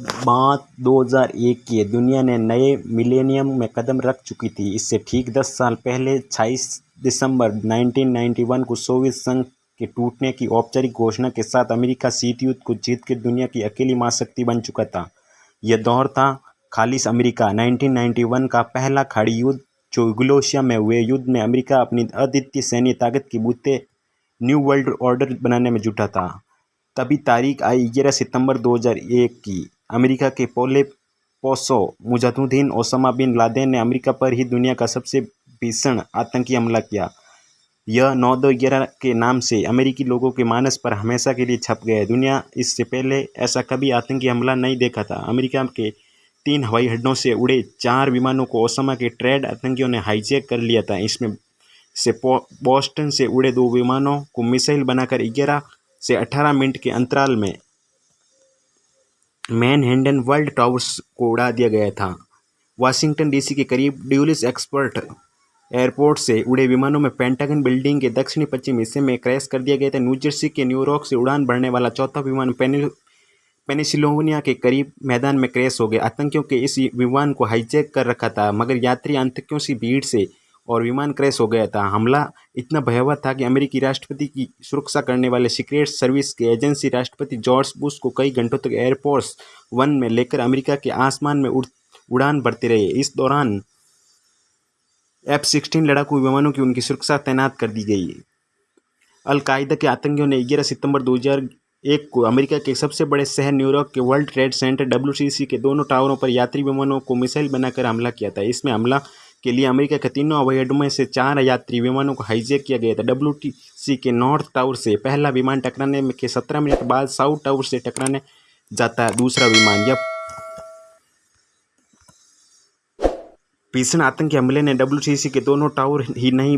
बात 2001 की है। दुनिया ने नए मिलेनियम में कदम रख चुकी थी। इससे ठीक दस साल पहले 26 दिसंबर 1991 को सोवियत संघ के टूटने की औपचारिक घोषणा के साथ अमेरिका शीत युद्ध को जीत के दुनिया की अकेली महाशक्ति बन चुका था। यह दौर था खालिश अमेरिका। 1991 का पहला खाड़ी युद्ध, जो युगोस्लाविया में हुए युद्ध में अमेरिका अपनी अद्वितीय सैन्य ताकत की बूते न्यू वर्ल्ड ऑर्डर बनाने में जुटा था। तभी तारीख आई ग्यारह सितंबर 2001 की। अमेरिका के पोले पोसो मुजाहिदीन ओसामा बिन लादेन ने अमेरिका पर ही दुनिया का सबसे भीषण आतंकी हमला किया। यह नौ दो ग्यारह के नाम से अमेरिकी लोगों के मानस पर हमेशा के लिए छप गया दुनिया इससे पहले ऐसा कभी आतंकी हमला नहीं देखा था। अमेरिका के तीन हवाई अड्डों से उड़े चार विमानों को ओसामा के ट्रेड आतंकियों ने हाईजैक कर लिया था। इसमें से बोस्टन से उड़े दो विमानों को मिसाइल बनाकर ग्यारह से 18 मिनट के अंतराल में मैनहेंडन वर्ल्ड टावर्स को उड़ा दिया गया था। वाशिंगटन डीसी के करीब ड्यूलिस एक्सपर्ट एयरपोर्ट से उड़े विमानों में पेंटागन बिल्डिंग के दक्षिणी पश्चिम हिस्से में क्रैश कर दिया गया था। न्यूजर्सी के न्यूयॉर्क से उड़ान भरने वाला चौथा विमान पेनिसिलोनिया के करीब मैदान में क्रैश हो गया। आतंकियों के इस विमान को हाईजैक कर रखा था, मगर यात्री आतंकियों की भीड़ से और विमान क्रैश हो गया था। हमला इतना भयावह था कि अमेरिकी राष्ट्रपति की सुरक्षा करने वाले सीक्रेट सर्विस के एजेंसी राष्ट्रपति जॉर्ज बुश को कई घंटों तक एयरफोर्स वन में लेकर अमेरिका के आसमान में उड़, उड़ान भरते रहे। इस दौरान एफ़ सिक्सटीन लड़ाकू विमानों की उनकी सुरक्षा तैनात कर दी गई। अलकायदा के आतंकियों ने ग्यारह सितंबर 2001 को अमेरिका के सबसे बड़े शहर न्यूयॉर्क के वर्ल्ड ट्रेड सेंटर डब्ल्यू के दोनों टावरों पर यात्री विमानों को मिसाइल बनाकर हमला किया था। इसमें हमला के लिए अमेरिका के तीनों हवाई अड्डों में से चार यात्री विमानों को हाईजैक किया गया था। डब्ल्यूटीसी के नॉर्थ टावर से पहला विमान टकराने के सत्रह मिनट बाद साउथ टावर से टकराने जाता है दूसरा विमान। यह भीषण आतंकी हमले ने डब्ल्यूटीसी के दोनों टावर ही नहीं